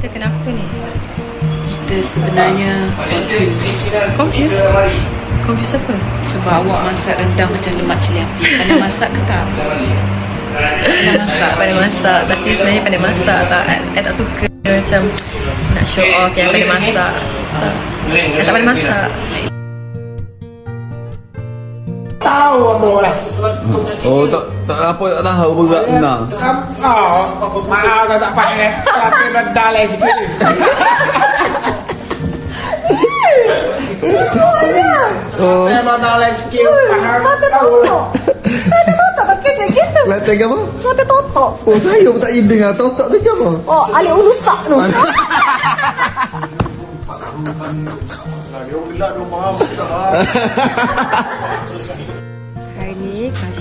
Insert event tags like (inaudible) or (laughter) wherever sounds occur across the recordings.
Kita kenapa ni? Kita sebenarnya confused Confused? Confused apa? Sebab awak masak rendang macam lemak cili api Pandai masak ke tak? Pandai masak Pandai masak Tapi sebenarnya pandai masak tak I tak suka macam Nak show off yang pandai masak Tak I tak pandai masak tahu apa lah. Oh tak tak apa tak tahu berat benar. Oh, maaf kalau tak pakai. Tapi rendah lah sikit. Oh, Saya rendah lah sikit. Faham tahu. latih apa? Sampai totok. Oh saya pun tak dengar totok tu apa? Oh, alik ulusak tu. (laughs) (laughs) Hari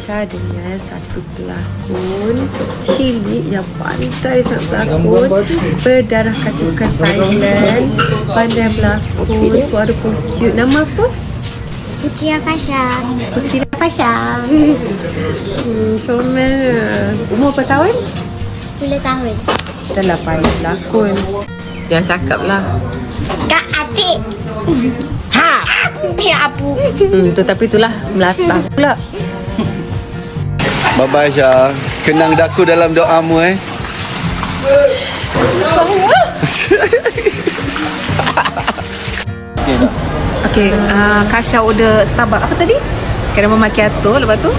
ni Kasha dengan satu pelakon cilik yang pandai sangat pelakon Berdarah kacukan Thailand Pandai berlakon, suara pun cute Nama apa? Putri Akasha. Putri Kasha hmm, Comel Umur berapa tahun? 10 tahun. Dah lah pandai berlakon Jangan cakap lah Kak adik. Ha. Ya abu. hmm, tu, Tapi itulah Melata (laughs) pula Bye bye Syah. Kenang daku dalam doamu eh. Okay, uh, Kasha order Starbucks Apa tadi? Caramel macchiato Lepas tu?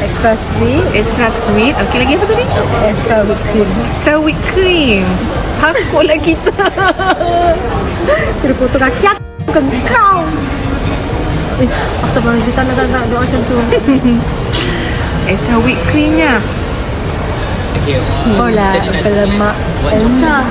Extra sweet Extra sweet Okay, lagi apa tadi? Extra whipped cream Extra whipped cream Takut lah kita Kena potong kaki aku Bukan kau Eh, Astagfirullahaladzim Tak nak, tak nak Doa macam tu (laughs) Extra whipped creamnya Oh lah Berlemak Enak